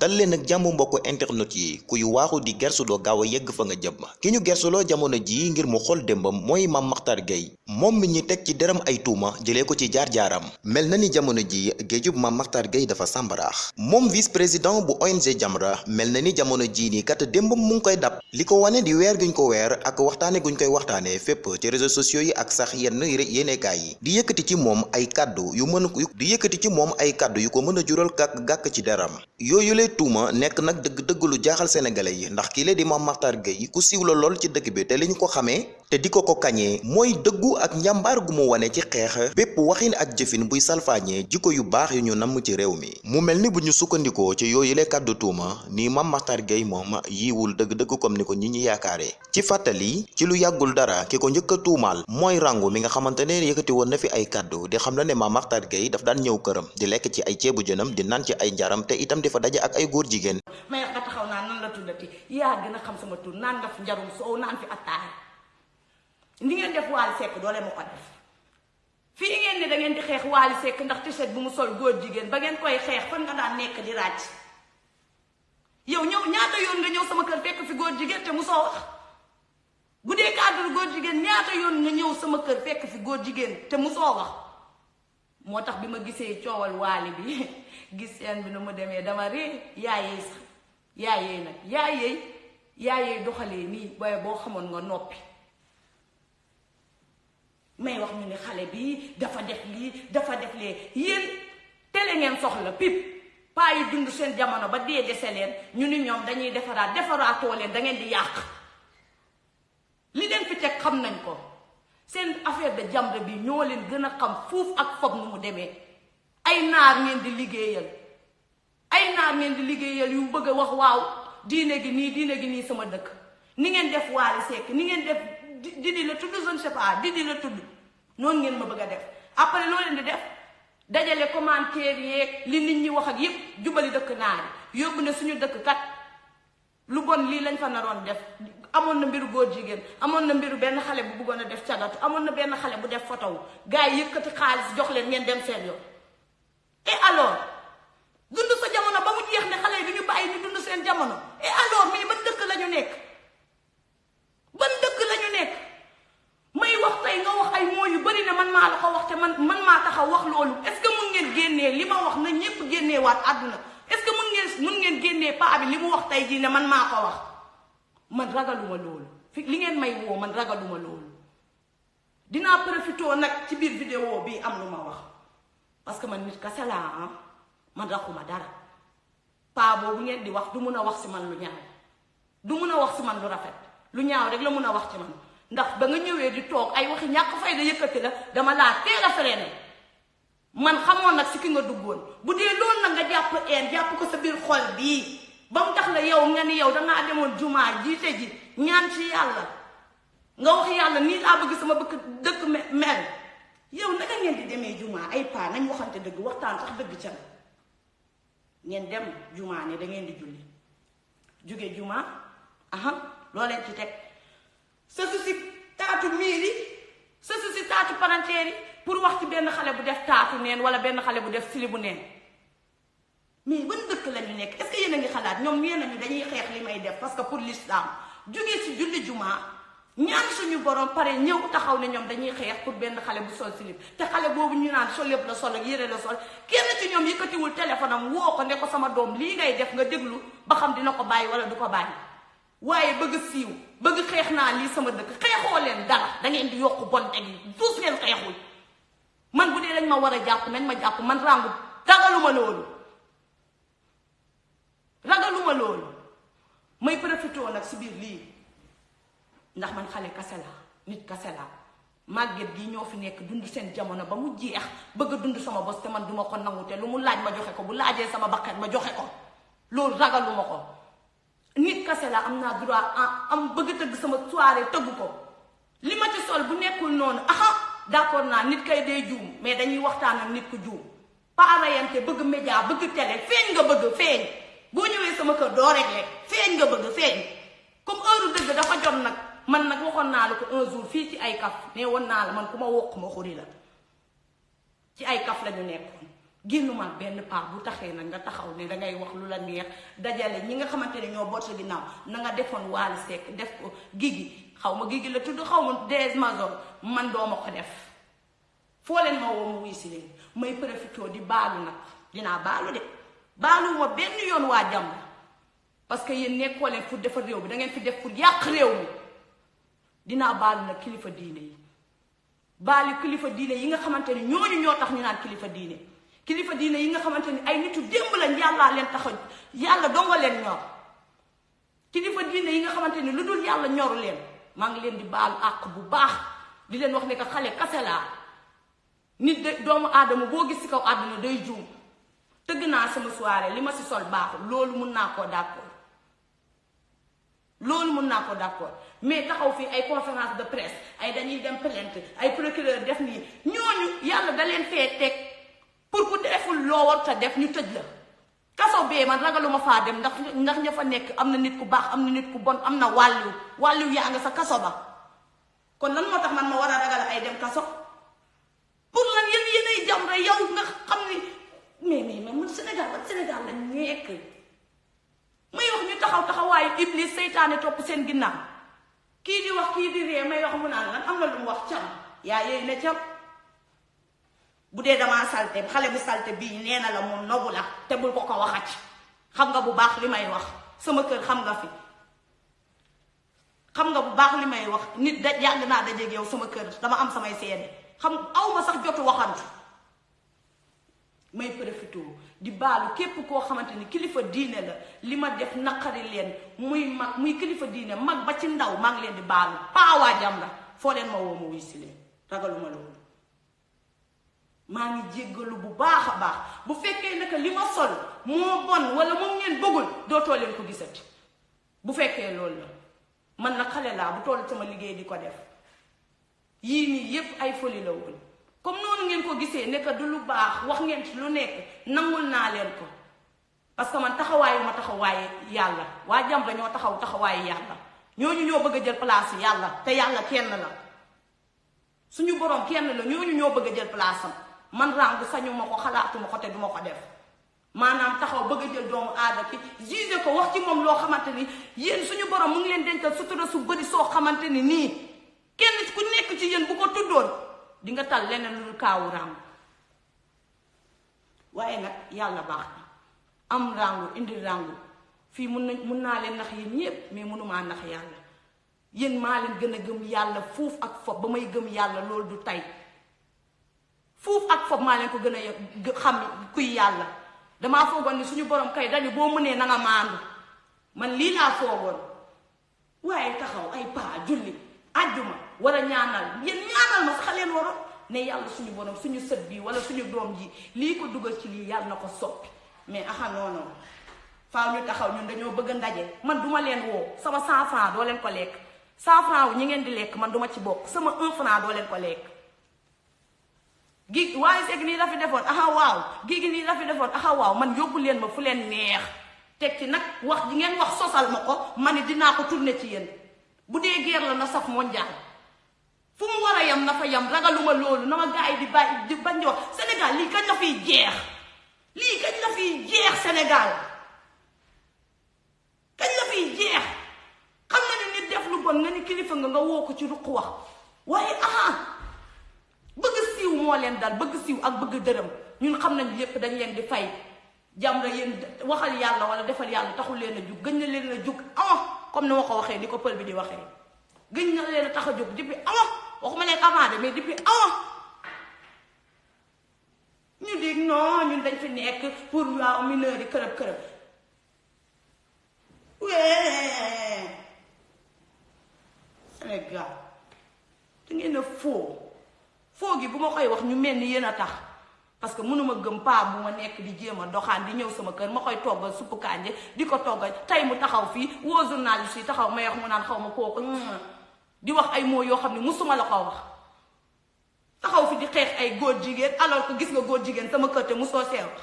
dal leen ak jàmm mbokku internet yi. Kuy waaxu di gersu doo gaaw a yegg fa nga jëm. Ki ñu gersuloo jamono jii ngir mu xool démbam mooy Mame Mactar Gueye. Moom mi ñi teg ci deram ay tuuma jëlee ko ci jaar-jaaram. Mel na ni jamono jii géejub Mame Mactar Gueye dafa sàmbaraax. Moom vice président bu ONG Jamra mel na ni jamono jii nii kat démbam mu ngi koy dab. Li ko wane di weer guñ ko weer ak waxtaane guñ koy waxtaane fépp ci réseaux sociaux yi ak sax yenn yéenekaay yi. Di yëkkati ci moom ay kàddu yu mën di yëkkati ci moom ay kàddu yu ko mën a jural gàkk gàkk ci deram tuuma nekk nag dëgg dëgg lu jaaxal sénégalais yi ndax kii di Mame Mactar Gueye ku siiw la lool ci dëkk bi te li ñu ko xamee te di ko ko kañee mooy ak njàmbaar gu mu wane ci xeex bépp waxin ak jëfin buy salfaañee jikko yu baax yu ñu namm ci réew mi. Mu mel ni bu ñu sukkandikoo ci yooyu la kàddu tuuma ni Mame Mactar Gueye moom yiiwul dëgg-dëgg comme ni ko ñi ñi yaakaaree. Ci fàttali ci lu yàggul dara ki ko njëkk a tuumaal mooy rangu mi nga xamante ne yëkkati woon na fi ay kàddu di xam la ne Mame Mactar Gueye daf daan ñëw këram di lekk ci ay ceebu jënam di naan ci ay te itam di fa daje ak ay góor jigéen may nga taxaw naan nan la tuddati yaa gën a xam sama tur naan nga fi njarum soow naan fi attaaya ni ngeen def Wally Seck doole ma ko def fii ngeen ne da ngeen di xeex Wally Seck ndax t-shirt bu mu sol góor jigéen ba ngeen koy xeex fan nga daan nekk di ràcc yow ñëw ñaata yoon nga ñëw sama kër fekk fi góor jigéen te mu soo wax bu cadre góor ñaata yoon nga ñëw sama kër fekk fi góor jigéen te mu soo wax moo tax bi coowal Wally bi gis seen bi nu mu dama ree yaayee sax yaayee nag yaayee yaayee doxalee nii booy boo xamoon nga noppi. May wax ñu ne xale bi dafa def lii dafa def lee yéen tele ngeen soxla pip. Paa yi dund seen jamono ba dee dese leen ñu ni ñoom dañuy defaraat defaraatoo leen da ngeen di yàq. Li leen fi xam nañ ko seen affaire de Jamra bi ñoo leen gën a xam fuuf ak foog nu mu demee. ay naar ngeen di liggéeyal. ay naar ngeen di liggéeyal yu bëgg a wax waaw diine gi nii diine gi nii sama dëkk. Ni ngeen def Wally sekk ni ngeen def Didi la tudd je ne sais pas Didi la tudd. Noonu ngeen ma bëgg a def. Après loo leen di def? Dajale commentaire yeeg li nit ñi wax ak yépp jubali dëkk naar yi. Yóbbu ne suñu dëkk kat lu bon lii lañ fa naroon def. Amoon na mbiru góor jigéen amoon na mbiru benn xale bu bëggoon a def cagatu amoon na benn xale bu def photo wu. Gars yi yëkkati xaalis jox leen ngeen dem seen yoon. Et alors? Dund sa jamono ba mu jeex ne xale yi du ñu bàyyi ñu dund seen jamono. Et alors mais ban dëkk la ñu nekk? Ban dëkk la ñu nekk? May wax tey nga wax ay moo yu bari ne man maa la ko wax te man man maa taxaw wax loolu. Est-ce que mun ngeen génnee li ma wax na ñépp génnee waat àdduna? Mun ngeen génnee paa bi li mu wax tey jii ne man maa ko wax. Man ragaluma loolu. Fi li ngeen may woo man ragaluma loolu. Dinaa profité nag ci biir vidéo bi am lu ma wax. Parce que man nit kese laa ah. Man raxuma dara. Paa boobu ngeen di wax du mun wax si man lu ñaaw. Du mun wax si man lu rafet. Lu ñaaw rek la mun wax ci man. Ndax ba nga ñëwee di toog ay waxi ñàkk fay da yëkkati la dama laa teel a freiné man xamoon nag si ki nga duggoon. Bu dee loolu nag nga jàpp een jàpp ko sa biir xol bii. Ba mu tax la yow nga ni yow dangaa demoon jumaa jiite ji ñaan ci yàlla. Nga wax yàlla nii laa bëgg sama bëkk dëkk mel. Yow naka ngeen di demee jumaa? Ay paa nañ waxante dëgg waxtaan sax dëgg ca ngeen dem jumaa ne da ngeen di julli. Jumaa aha leen ci teg. Sa su taatu sa taatu pour wax ci benn xale bu def taatu neen wala benn xale bu def sili bu neen mais ban dëkk la ñu nekk est-ce que yéen a ngi xalaat ñoom nee nañu dañuy xeex li may def parce que pour l'islam jógee si julli jumaa ñaan suñu borom pare ñëw taxaw ne ñoom dañuy xeex pour benn xale bu sol silib te xale boobu ñu naan sol yëpp la sol ak yére la sol kenn ci ñoom yëkkatiwul téléphone am woo ko ne ko sama doom lii ngay def nga déglu ba xam dina ko bàyyi wala du ko bàyyi waaye bëgg siiw bëgg xeex naa lii sama dëkk xeexoo leen dara da ngeen di yokk bon teg yi ngeen xeexul man bu dañ ma war a jàpp nañ ma jàpp man rangu ragaluma loolu. Ragaluma loolu. May profité nag si biir lii. Ndax man xale kase la nit kase la màgget gi ñoo fi nekk dund seen jamono ba mu jeex bëgg dund sama bos te man duma ko nangu te lu mu laaj ma joxe ko bu laajee sama bakkat ma joxe ko. Loolu ragaluma ko. Nit kase la am droit am bëgg tëgg sama soirée tëgg ko. Li ma ci sol bu nekkul noonu aha d'accord naa nit kay dee juum mais dañuy waxtaan ak nit ku juum. Paarayante bëgg média bëgg télé feeñ nga bëgg feeñ. Boo ñëwee sama kër doo réglé feeñ nga bëgg feeñ. Comme heure dëgg dafa jot nag man nag waxoon naa la ko un jour fii ci ay kaf ne woon naa la man ku ma wokk ma xuri la. Ci ay kaf la ñu nekkoon génnuma benn paa bu taxee nag nga taxaw ne dangay wax lu la neex dajale ñi nga xamante ne ñoo boot sa ginnaaw. Na nga defoon Wally Seck def ko gigi xaw ma gigi la tudd xaw ma des major man dooma ko def. Foo leen ma woo ma si leen. May profité di baalu nag. Dinaa baalu de. Baaluwuma benn yoon waa jàmm. Parce que yéen nekkoo leen pour defar réew bi da ngeen fi def pour yàq réew mi. Dinaa baalu nag kilifa diine yi. Baalu kilifa diine yi nga xamante ne ñooñu ñoo tax ñu naan kilifa diine. Kilifa diine yi nga xamante ni ay nitu démb lañ yàllaa leen tax yàlla donga leen ñor. Kilifa diine yi nga xamante ni lu dul yàlla ñoru leen. Maa ngi leen di baalu àq bu baax di leen wax ne que xale kase nit de doomu aadama boo gis ci kaw àdduna day juum. tëgg naa sama soirée li ma si sol baaxul. loolu mun naa koo d'accord. loolu mun naa ko d'accord. mais taxaw fii ay conférence de presse ay dañuy dem plainte ay procureur def nii ñooñu yàlla da leen fee teg pour ku deful loo war def ñu tëj la. Kaso bee man ragaluma faa dem ndax ndax ña fa nekk am na nit ku baax am na nit ku bon am na wàlliw wàlliw yaa nga sa kaso ba. Kon lan moo tax man ma war a ragal ay dem kaso? Pour lan yéen yéenay jam rek yow nga xam ni mais mais mais man Sénégal ba Sénégal la nekk. May wax ñu taxaw taxawaayu iblis seytaane topp seen ginnaaw. Kii di wax kii di ree may wax mu naan lan am na lu wax cam. Yaa yooyu ne cam. Bu dee damaa salte bu salte bii nee na la moom nobu la te bul ko ko waxati xam nga bu baax li may wax. Sama kër xam nga fi. Xam nga bu baax li may wax. Nit da yàgg naa dajeeg yow sama kër. Dama am samay seede. Xam aw ma sax jotu waxantu. May profité di baalu képp koo xamante ni kilifa diine la. Li ma def naqari leen. Muy mag muy kilifa diine mag ba ci ndaw maa ngi leen di baalu. Paawaa jam la. Foo leen ma woo ma wuy ragaluma maa ngi jéggalu bu baax a baax. bu fekkee naka li ma sol moo bon wala moom ngeen bëggul dootoo leen ko gisati. bu fekkee loolu la. man nag xale laa bu toll sama liggéey di ko def. yii nii yépp ay foli la woon. comme noonu ngeen ko gisee ne que du lu baax wax ngeen ci lu nekk nangul naa leen ko. parce que man taxawaayu ma taxawaayu yàlla. waa Jamra ñoo taxaw taxawaayu yàlla. ñooñu ñoo bëgg a jël place yàlla te yàlla kenn la. suñu borom kenn la ñooñu ñoo bëgg a jël place man rangu sañu ma ko xalaatuma ko te duma ko def. Maanaam taxaw bëgg jël doomu aada ki juge ko wax ci moom loo xamante ni yéen suñu borom mu ngi leen dencal sutura su bëri soo xamante ni kenn ku nekk ci yéen bu ko tuddoon di nga tal leneen lu kaawu rangu waaye nag yàlla baax na. Am rangu indi rangu fii mun na leen nax yéen ñépp mais mënumaa nax yàlla. Yéen maa leen gën a gëm yàlla fuuf ak fob ba may gëm yàlla loolu du tey fuuf ak fob maa leen ko gën a xam kuy yàlla. Damaa foogoon ni suñu borom kay dañu boo mënee na nga maandu. Man lii laa foogoon. Waaye taxaw ay paa julli àjjuma war a ñaanal. Yéen ñaanal ma sax leen waroon. Ne yàlla suñu borom suñu sët bii wala suñu doom ji lii ko dugal ci lii yàlla na ko soppi. Mais aha non non. Faaw ñu taxaw ñun dañoo bëgg ndaje. Man duma leen woo. Sama 100 francs doo leen ko lekk. 100 francs ñi ngeen di lekk man duma ci bokk. Sama 1 franc doo leen ko lekk gi waaye seeg nii la fi defoon aha waaw gi gi nii la fi defoon aha waaw man yóbbu leen ma fu leen neex. Teg ci nag wax ji ngeen wax sosal ma ko. Ma ne dinaa ko tourner ci yéen. Bu dee guerre la na saf mondial. Fu mu war a yam na fa yam ragaluma loolu. Na ma gars yi di bàyyi di bañ di wax. Sénégal lii kañ la fiy jeex? Lii kañ la fiy jeex Sénégal? Kañ la fiy jeex? Xam nga ni nit def lu bon nga ni kilifa nga nga woo ko ci ruq wax. Waaye aha bëgg moo leen dal bëgg siiw ak bëgg dërëm. Ñun xam nañ lépp dañ leen di fay. Jamra yéen waxal yàlla wala defal yàlla taxul leen a jug gëñ leen a jug avant comme ni ma ko waxee ni bi di waxee. Gëñ na leen a tax a jóg depuis avant waxuma leen avant de mais depuis avant ñu dig non ñun dañ fi nekk pour waaw mineur yi kërëb kërëb. Wee! Sénégal da ngeen a foo foo gi bu koy wax ñu mel ni yéen a tax. Parce que mënuma gëm paa bu ma nekk di jéem a di ñëw sama kër ma koy toggal suppu kànje di ko toggal. Tey mu taxaw fii woo journaliste yi taxaw may wax mu naan xaw ma kooku. Di wax ay mots yoo xam ne musuma la ko wax. Taxaw fi di xeex ay góor jigéen alors que gis nga góor jigéen sama kër te musoo see wax.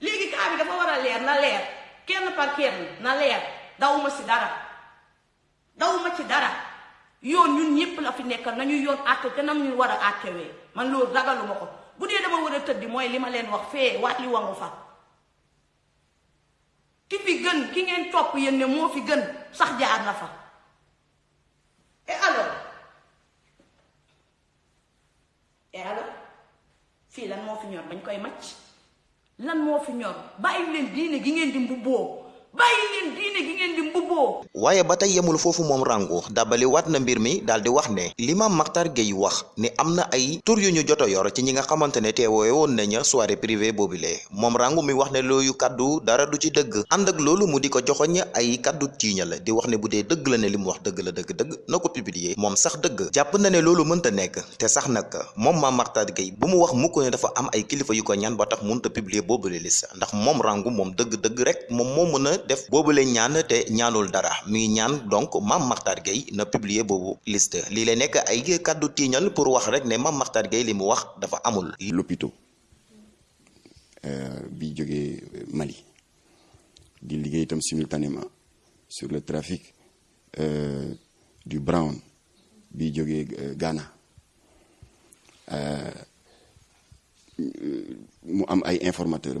Léegi bi dafa war a leer na leer. Kenn par kenn na leer. Dawuma ci dara. Dawuma ci dara yoon ñun ñëpp la fi nekkal nañu yoon àtte te nam ñu war a àttewee. Man loolu ragaluma ko. Bu dee dama war a tëddi mooy li ma leen wax fee waat li wangu fa. Ki fi gën ki ngeen topp yéen ne moo fi gën sax jaar na fa. Et alors? Et alors? Fii lan moo fi ñor? Bañ koy macc. Lan moo fi ñor? Bàyyi leen diine gi ngeen di mbubboo bàyyi leen diine gi ngeen di mbubboo waaye ba tey yemul foofu moom rangu dabali waat na mbir mi daal di wax ne. Li Mame Mactar Gueye wax ni am na ay tur yu ñu jot a yor ci ñi nga xamante ne teewoo woon nañu soirée privée boobule moom rangu mi wax ne looyu kaddu dara du ci dëgg. Ànd ak loolu mu di ko joxoñ ay kaddu tiiña di wax ne bu dee dëgg la ne li wax dëgg la dëgg dëgg na ko publier. Moom sax dëgg. Jàpp na ne loolu mënta nekk. Te sax nag moom Mame Mactar Gueye bu mu wax mukk ne dafa am ay kilifa yu ko ñaan ba tax mënta publier boobule liste ndax moom rangu moom dëgg-dëgg rek moom moo mën def boobule ñaan te ñaanul dara. Ngi ñaan donc Mame Mactar Gueye na publier boobu liste. Lii lay nekk ay kàddu tiiñal pour wax rek ne Mame Mactar Gueye li wax dafa amul. l'hôpital bi jógee Mali di liggéey itam simultanément sur le trafic euh, du brown bi jógee Ghana. Mu am ay informateurs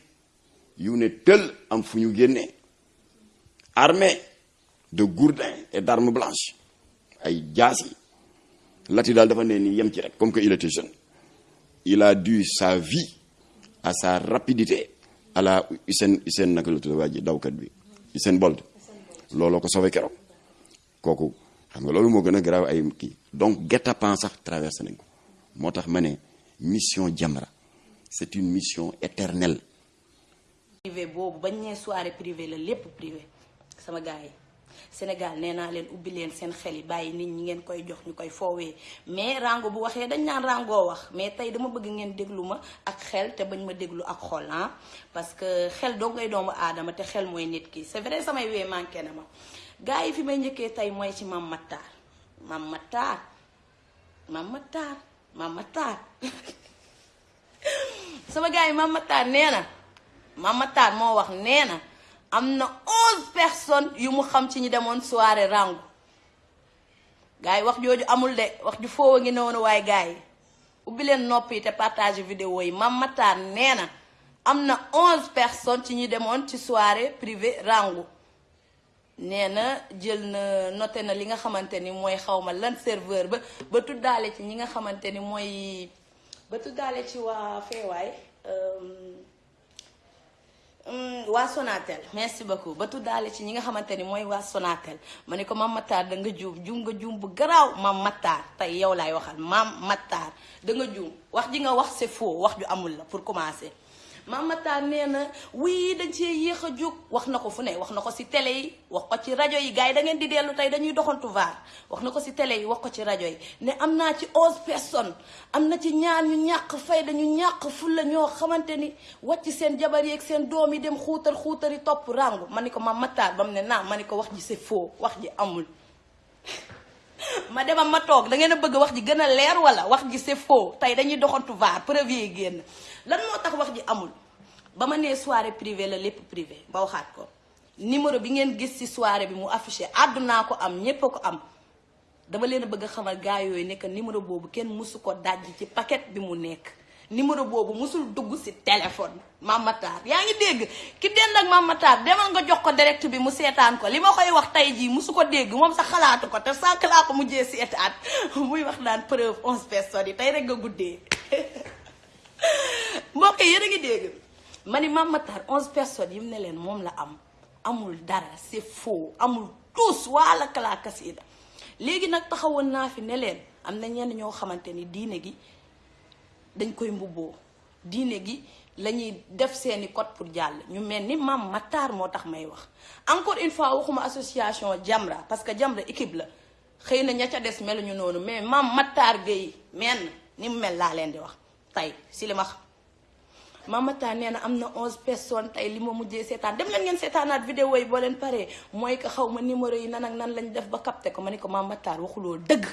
yu ne tël am fu ñu génnee armé de gourdins et d'armes blanches. Ay jaas yi lati daal dafa ni yem ci rek comme que il était jeune. Il a dû sa vie à sa rapidité à la Usain Usain naka la tudd waa ji dawkat bi Usain Bolt. Looloo ko sauvé keroog. Kooku xam nga loolu a ay donc guet-apens sax traversé nañ ko. Moo mission Jamra c'est une mission éternelle privé boobu bañ nee soirée privée la lépp privé sama gars yi. Sénégal nee naa leen ubbi leen seen xel yi bàyyi nit ñi ngeen koy jox ñu koy foowee mais rango bu waxee dañ naan rango wax mais tey dama bëgg ngeen déglu ma ak xel te bañ ma déglu ak xol ah. Parce que xel doo ngay doomu aadama te xel mooy nit ki. C'est vrai samay wee manqué na ma. Gars yi fi may njëkkee tey mooy ci Mame Mactar Mame Mactar Mame Mactar Mame Mactar sama gars yi Mame Mactar nee na Mame Mactar moo wax na am personnes yu mu xam ci soirée rangu. Gars yi wax jooju amul de wax ju foowa ngi noonu waaye gars yi ubbi leen vidéo yi. Mame Mactar nee na am na onze personnes ci ñi demoon ci soirée privée rangu. Nee na jël na noté na li nga lan serveur ba ba tuddaale ci ñi nga xamante ni mooy waa Sonatel merci beaucoup. Ba tuddaale ci ñi nga xamante ni mooy waa Sonatel ma ko Mame Mactar da nga juum. Juum nga juum bu garaaw Mame Mactar tey yow laay waxal Mame Mactar da nga juum. Wax ji nga wax c'est faux. Wax ju amul la pour commencer Mame Mactar nee na wii dañ cee yéex a jóg. Wax na ko fu ne wax na ko ci télé yi wax ko ci rajo yi. Gars yi da ngeen di dellu tey dañuy doxantu vaar. Wax na ko ci télé yi wax ko ci rajo yi. Ne am naa ci onze personnes. Am na ci ñaar ñu ñàkk fay dañu ñàkk fulla ñoo xamante ni wàcc seen jabar ak seen doom yi dem xuutar xuutari topp rangu. Ma ni ko Mame Mactar ba mu ne naa ma ni ko wax ji c'est faux wax ji amul. ma demam ma toog da ngeen a bëgg wax ji gën a leer wala wax ji c'est faux? Tey dañuy doxantu vaar preuve génn. Lan moo tax wax ji amul? Ba ma nee soirée privée la lépp privé ba waxaat ko. Numéro bi ngeen gis ci soirée bi mu affiché àddunaa ko am ñépp a ko am. Dama leen a bëgg xamal gaa yooyu nekk numéro boobu kenn mësu ko dajj ci paquet bi mu nekk. Numéro boobu mësul dugg ci téléphone. Mame Mactar yaa ngi dégg? Ki dend ak Mame Mactar demal nga jox ko direct bi mu seetaan ko. Li ma koy wax tey jii mësu ko dégg sax xalaatu ko te sànq laa ko mujjee seetaan. Muy wax naan preuve onze personnes yi tey rek nga guddee. Mbokk yéen ngi dégg? Ma ni Mame Mactar onze personnes yi mu ne leen moom la am. Amul dara c'est faux amul tous waala kalaakas yi léegi nag taxawoon naa fi ne leen am na ñenn ñoo xamante diine gi dañ koy mbubboo. Diine gi la ñuy def seeni code pour jàll. Ñu mel ni Mame Mactar moo tax may wax. Encore une fois waxuma association Jamra parce que Jamra équipe la. Xëy na ña mais Mame Mactar Gueye menn ni mu mel laa leen di wax. Tey si li ma xam. Mamata nee na am na onze personnes tey li ma mujjee dem leen ngeen seetaanaat vidéo yi boo leen paree. Mooy que xaw numéro yi nan ak nan lañ def ba capté ko. Ma ne ko waxuloo dëgg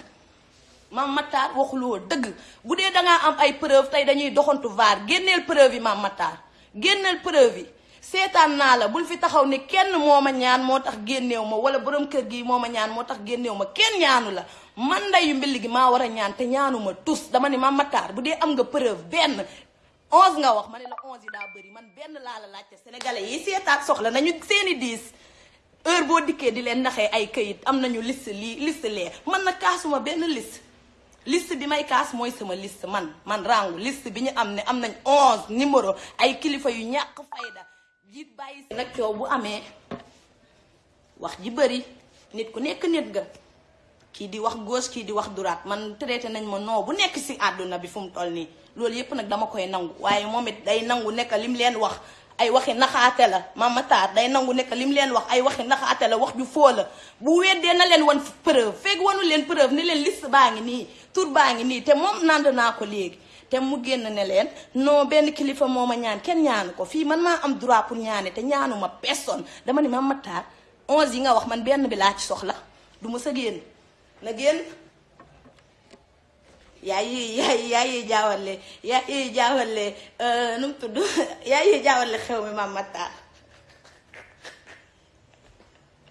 mamataar waxuloo dëgg. Bu dee dangaa am ay preuve tey dañuy doxantu vaar génneel preuve yi mamataar génneel preuve yi. Seetaan naa la bul fi taxaw ne kenn moo ma ñaan moo tax génneew ma wala borom kër gi moo ma ñaan moo tax génneew ma. Kenn ñaanu la. Man ndeyu mbill gi maa war a ñaan te ñaanu ma tus. Dama ne ma mataar bu dee am nga preuve benn onze nga wax. Ma la onze yi daa bëri. Man benn laa la laajte. Sénégalais yi seetaat soxla nañu seeni diis. Heure boo dikkee di leen naxee ay këyit am nañu liste lii liste lee. Man na kaasuma benn liste liste bi may kaas mooy sama liste man man rangu. Liste bi ñu am ne am nañ onze numéro. Ay kilifa yu ñàkk fayda. Jiit bàyyi si. Nag coow bu amee wax ji bëri nit ku nekk nit ga kii di wax gauche kii di wax droite. Man traité nañ ma non bu nekk si àdduna bi fu mu toll yépp nag dama koy nangu. Waaye moom it day nangu nekk lim leen wax ay waxi naxaate la. Mama Tar day nangu nekk mu leen wax ay waxi naxaate la wax ju foo la. Bu weddee na leen wan preuve fekk wanu leen preuve ni leen liste baa ngi nii tur baa ngi nii te moom nand naa ko léegi. Te mu génn ne leen non benn kilifa moo ma ñaan kenn ñaanu ko. Fii man maa am droit pour ñaane te ñaanuma personne. Dama ni ma Tar onze yi nga wax man benn bi laa ci soxla. Du ma sa génn. Na génn. Yaa yi yaa yi yaa yi jaawale yaa yi jaawale nu mu tudd? Yaa yi jaawale xew mi Mama Tar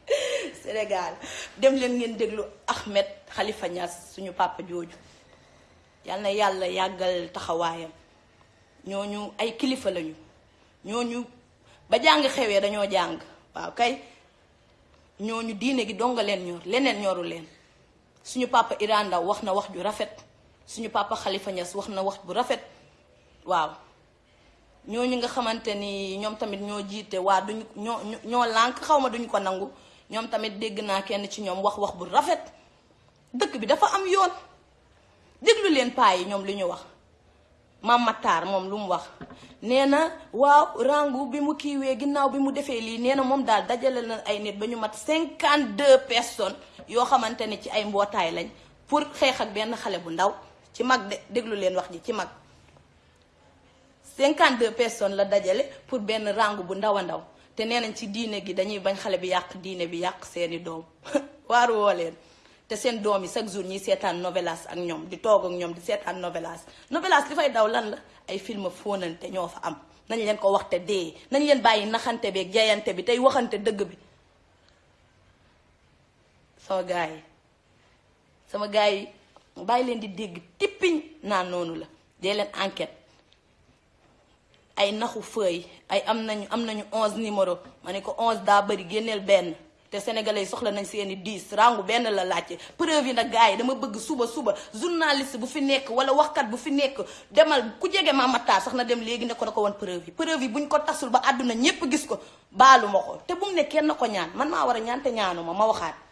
Sénégal dem leen ngeen déglu Ahmed Khalifa Niass suñu papa jooju. Yal na yàlla yàggal taxawaayam. Ñooñu ay kilifa lañu. Ñooñu ba jàng xewee dañoo jàng. Waaw kay ñooñu diine gi donga leen ñor leneen ñoru leen. Suñu papa Iran wax na wax ju rafet. Suñu papa Khalifa Niass wax wax bu rafet. Waaw. Ñooñu nga xamante ni ñoom tamit ñoo jiite waa duñu ñoo ñoo lànk xaw ma duñu ko nangu. Ñoom tamit dégg naa kenn ci ñoom wax wax bu rafet. Dëkk bi dafa am yoon. Déglu leen paa wax. Mama Tar moom lu mu wax. Nee na waaw rangu bi mu kiiwee ginnaaw bi mu defee lii nee na moom daal dajale na ay nit ba mat 52 personnes yoo xamante ne ci ay mbootaay lañ pour xeex ak benn xale bu ndaw ci mag de déglu leen wax ji ci mag. 52 personnes la dajale pour benn rangu bu ndaw a ndaw. Te nee nañ ci diine gi dañuy bañ xale bi yàq diine bi yàq seeni doom. Waaru woo leen. Te seen doom yi chaque jour ñuy seetaan novelas ak ñoom di toog ak ñoom di seetaan novelas. Novelas li fay daw lan la? Ay film fóonante ñoo fa am. Nañ leen ko waxte dee. Nañ leen bàyyi naxante bi ak jayante bi tey waxante dëgg bi. Sama gars yi. Sama gars yi bàyyi leen di dégg tippiñ naan noonu la. Dee leen enquête. Ay naxu feuille ay am nañu am nañu onze numéro. Ma ne ko onze daa bëri génneel benn. Te sénégalais yi soxla nañ seeni dix. Rangu benn la laajte. Preuve yi nag gars yi dama bëgg suba suba journaliste bu fi nekk wala waxkat bu fi nekk demal ku jege ma Tar sax na dem léegi ne ko na ko woon preuve yi. Preuve yi buñ ko tasul ba àdduna ñépp gis ko baalu ma ko. Te bu mu ne kenn ko ñaan man maa war a ñaan te ñaanu ma ma waxaat.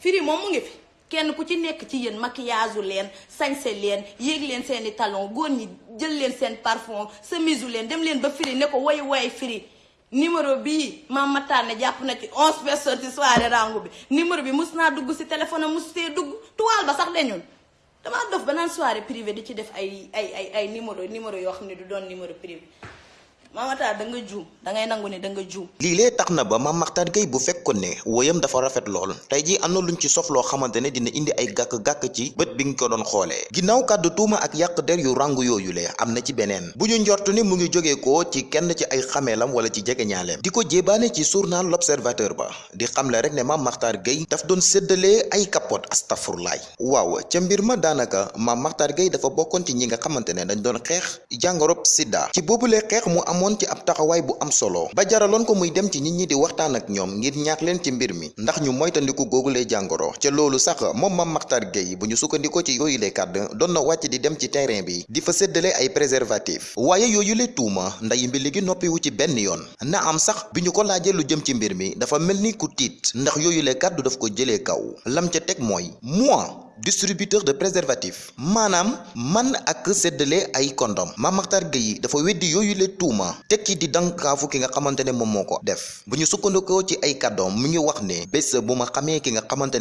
Firi moom mu ngi fi. Kenn ku ci nekk ci yéen maquillage leen sañse leen yéeg leen seeni talon góor ñi jël leen seen parfum semisu leen dem leen ba firi ne ko woy woy firi. Numéro bii maam Tar ne jàpp na ci onze personnes ci soirée rangu bi. Numéro bi mus naa dugg si téléphone mus see dugg. Tuwaal ba sax dañul. Damaa dof ba naan soirée privée di ci def ay ay ay ay numéro numéro yoo xam ne du doon numéro privé. Mama Tar da nga juum da ngay nangu ne da nga juum. lii lee tax na ba Mame Mactar Gueye bu fekkoon ne woyam dafa rafet lool. Tey jii am na luñ ci sof loo xamante ne dina indi ay gàkk-gàkk ci bët bi nga ko doon xoolee ginnaaw kàddu tuuma ak yàq der yu ràngu yooyu le am na ci beneen. Bu ñu njort ni mu ngi jógee ko ci kenn ci ay xameelam wala ci jegeñaaleem di ko jébaane ci journal l'observateur ba. Di xamle rek ne Mame Mactar Gueye daf doon séddalee ay capote astafurlaay. Waaw ca mbir ma daanaka Mame Mactar Gueye dafa bokkoon ci ñi nga xamante ne dañ doon xeex jàngorob sida. Ci boobulee xeex mu amoon ci ab taxawaay bu am solo. Ba jaraloon ko muy dem ci nit ñi di waxtaan ak ñoom ngir ñaax leen ci mbir mi. Ndax ñu moytandiku googulee jàngoro. Ca loolu sax moom Mame Mactar Gueye bu ñu ci na di dem ci terrain bi di fa séddale ay préservatif waaye yooyu le tuuma nday mbi léegi noppiwu ci benn yoon. Na am sax bi ko laajee lu jëm ci mbir mi dafa mel ni ku tiit. Ndax yooyu kàddu daf ko kaw. Lam ca teg mooy moi distributeur de préservatifs. Maanaam man ak séddale ay kondom. Mame Mactar Gueye dafa weddi yooyu le tuuma. Tekki di dankaafu ki nga xamante ne moom def. Bu ñu sukkandikoo ci ay kàddoom mu ngi wax ne bés bu ma ki nga xamante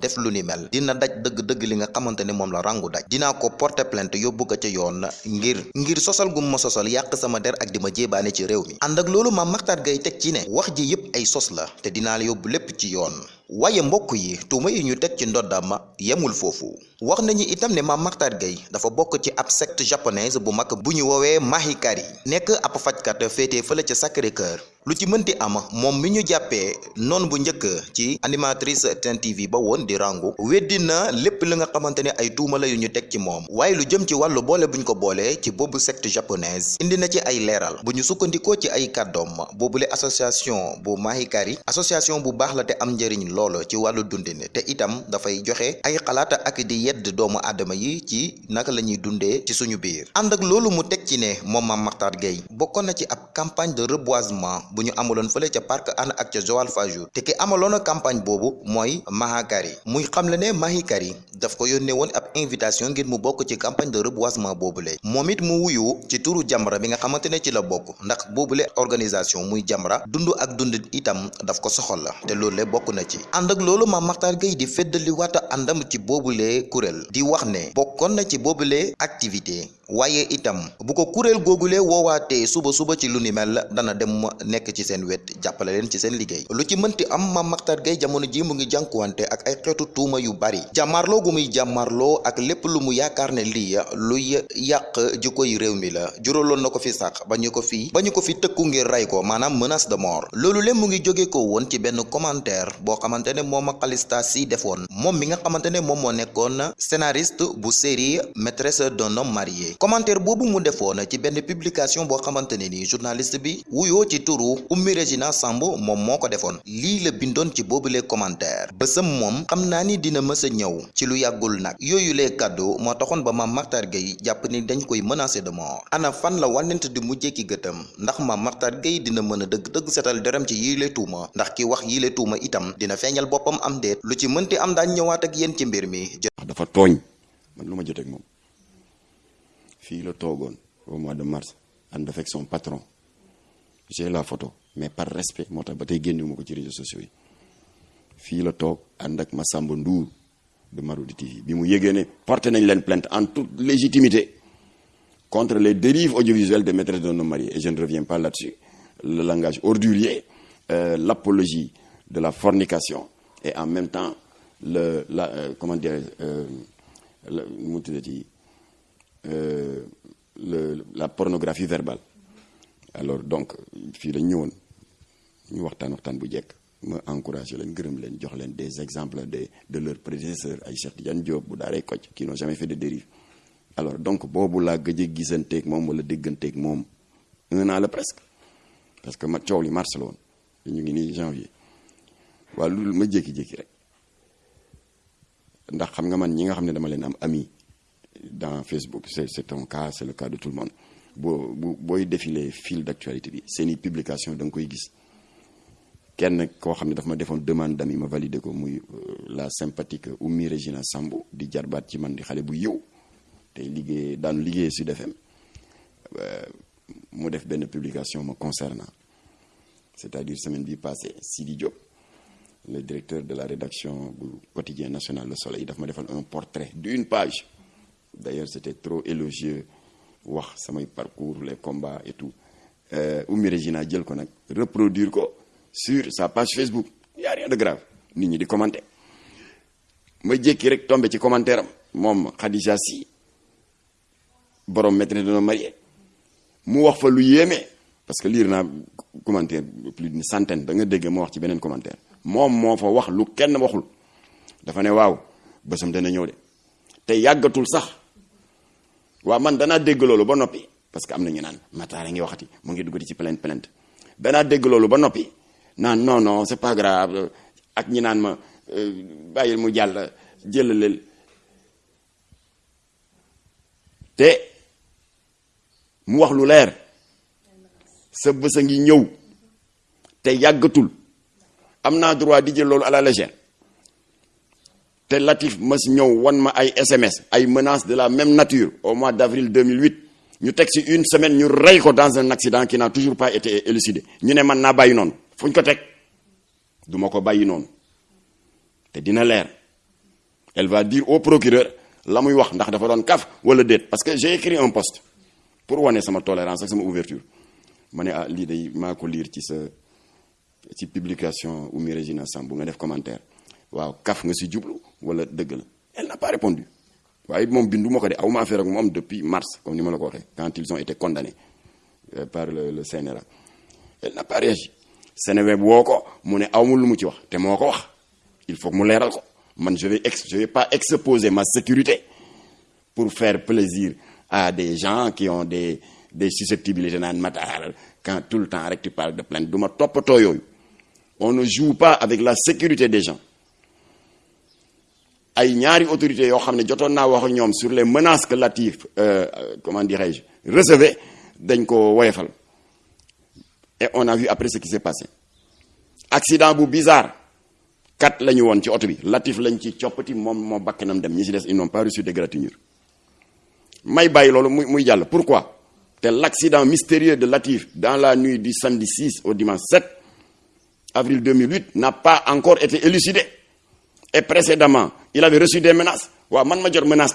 def lu ni mel dina daj dëgg-dëgg li nga xamante ne moom la rangu daj. Ko porter plainte yóbbu ko ca yoon ngir ngir sosal gu ma sosal yàq sama der ak di ma jéebaane ci réew mi. Ànd ak loolu Mame Mactar Gueye teg ci ne wax ji yépp ay sos la te dinaa la yóbbu ci yoon waaye mbokk yi tuuma yi ñu teg ci ndoddam yemul foofu wax nañu itam ne Mame Mactar Gueye dafa bokk ci ab secte japonaise bu mag bu ñu woowee Mahikari nekk ab fajkat féetee fële ca Sacré-Cœur. Lu ci mënti am moom mi ñu jàppee noonu bu njëkk ci animatrice Sen TV ba woon di rangu weddi na lépp li nga xamante ne ay tuuma la yu ñu teg ci moom. Waaye lu jëm ci wàllu boole buñ ko boole ci boobu secte japonaise indi na ci ay leeral. Bu ñu sukkandikoo ci ay kàddoom boobule association bu Mahikari association bu baax la te am njëriñ lool ci wàllu dundin te itam dafay joxe ay xalaat ak di yedd doomu aadama yi ci naka la ñuy dundee ci suñu biir. ànd ak loolu mu teg ci ne moom Mame Mactar Gueye bokkoon na ci ab campagne de reboisement bu ñu amaloon fële ca parc Hann ak ca Joal Fadiouth te ki amaloon campagne boobu mooy Mahakari muy xamle ne Mahikari daf ko yónnee woon ab invitation ngir mu bokk ci campagne de reboisement boobule. moom it mu wuyu ci turu Jamra bi nga xamante ne ci la bokk. ndax boobule organisation muy Jamra dund ak dund itam daf ko soxal la te loolu bokk na ci. ànd ak loolu Mame Mactar Gueye di feddali waata àndam ci boobule kuréel di wax ne bokkoon na ci boobule activité waaye itam bu ko kuréel googule woowaatee suba suba ci lu ni mel dana dem nekk ci seen wet jàppale leen ci seen liggéey lu ci mënti am Mame Mactar Gueye jamono ji mu ngi jànkuwante ak ay xeetu tuuma yu bari jàmmaarloo gu muy jàmmaarloo ak lépp lu mu yaakaar ne lii luy yàq jikko yi réew mi la juróoloon na ko fi sax ba ko fi ba ko fi tëkku ngir rey ko maanaam menace de mort loolu lépp mu ngi ko woon ci benn commentaire boo xamante ne moom ak Calista Sy defoon moom mi nga xamante ne moom moo nekkoon scénariste bu série maîtresse d'un homme marié. Commentaire boobu mu defoon ci benn publication boo xamante ne ni journaliste bi wuyoo ci turu Oumy Régina Samb moom moo ko defoon. Lii la bindoon ci boobule commentaire. Bësam moom xam naa ni dina mës a ci lu yàggul nag. Yooyu lee kàddu moo taxoon ba Mame Mactar Gueye jàpp ni dañ koy menacer de mort. Ana fan la wànnent di mujjee ki gëtam? Ndax Mame Mactar Gueye dina mën a dëgg-dëgg setal deram ci yile tuuma? Ndax ki wax yile tuuma itam dina feeñal boppam am déet. Lu ci mënti am daañ ñëwaat ak yéen ci mbir mi dafa tooñ. Man au mois de mars ànd son patron. J'ai la photo mais par respect moo tax ci réseaux sociaux yi. Fii la toog ak de Marodi TV bi mu yégée ne nañ plainte en toute légitimité contre les dérives audiovisuelles des maîtresses d'un homme marié. Et je ne reviens pas là-dessus. Le langage ordurier euh, l'apologie de la fornication. Et en même temps le la euh, comment dire euh, mu tuddati le la pornographie verbale. Alors donc fii la ñëwoon ñu waxtaan waxtaan bu jekk ma encouragé leen gërëm leen jox leen des exemples de de leurs prédécesseurs ay Cheikh Tidiane Diop bu daaree Kocc qui n'ont jamais fait de dérive. Alors donc boobu laa gëj a gisanteeg moom wala dégganteeg moom un an la presque. Parce que ma coow li mars la woon ñu ngi nii janvier. Waaye loolu ma jékki-jékki rek ndax xam nga man ñi nga ne ami dans Facebook c'est cas c'est le cas de tout le monde. Boo bu booy défiler fil d'actualité bi seeni publication da nga koy gis. Kenn koo xam ne muy la sympathique Oumy Régina Samb di jarbaat ci man di xale bu Sud FM mu def publication concernant. C'est-à-dire semaine bi Sidi Diop le directeur de la rédaction bu quotidien national Le Soleil daf ma defal un portrait d'une page. D'ailleurs c'était trop élogieux wax samay parcours les combats et tout. Oumy Régina jël ko nag reproduire ko sur sa page Facebook. Y a rien de grave. Nit ñi di commenter. Ma jékki rek tombé ci commentaire am. Moom Khadija Sy borom maîtresse d'un homme marié mu wax fa lu yéeme. Parce que lire naa commentaire plus d'une centaine. Da nga dégg ma wax ci beneen commentaire moom moo fa wax lu kenn waxul. dafa ne waaw bésam dana ñëw de. te yàggatul sax. waaw man danaa dégg loolu ba noppi. parce que am na ñu naan Matar ngi waxati mu ngi duggati ci plainte plainte. danaa dégg loolu ba noppi. naan non non c'est pas grave. ak ñi naan ma bàyyil mu jàll jëlaleel te mu wax lu leer. sa bés a ngi ñëw. te yàggatul am naa droit di jël loolu à la légère. Te Latif mas ñëw wan ma SMS ay menaces de la même nature au mois d'avril 2008 ñu teg une semaine ñu rey dans un accident qui n'a toujours pas été élucidé. Ñu ne man naa bàyyi noonu. Ko teg? Du ko bàyyi noonu. Te dina leer. Elle va dire au procureur la muy wax ndax dafa doon kaf wala déet. Parce que j'ai écrit un post pour wane sama tolérance ak sama ouverture. Ma ne ah lii day maa ko ci publication Oumy Régina Samb nga def commentaire. Waaw kaf nga si jublu wala dëgg la? Elle n'a pas répondu. Waaye moom bindu ma ko aw ma affaire ak moom depuis mars comme ni ma la ko waxee quand ils ont été condamnés par le le CNRA elle n'a pas réagi. Seneweb woo ko mu ne awmul lu mu ci wax te moo wax. Il faut que mu leeral ko. Man je vais ex je vais pas exposer ma sécurité pour faire plaisir à des gens qui ont des des susceptibilités naan Matar. Quand tout le temps rek tu parles de plainte. Du ma toppatoo yooyu. On ne joue pas avec la sécurité des gens. Ay ñaari autorités yoo xam ne jotoon wax ak ñoom sur les menaces que Latif euh, comment dirais-je recevait dañ ko woyefal et on a vu après ce qui s'est passé. Accident bu bizarre. Kat la ñu ci oto bi. Latif lañ ci coppati moom moo bakkanam dem. Ñi ci des ils n'ont pas reçu d'égratignure may bàyyi loolu muy muy pourquoi? L'accident mystérieux de Latif dans la nuit du samedi 6 au dimanche 7 avril 2008 n'a pas encore été élucidé. Et précédemment il avait reçu des menaces. Menace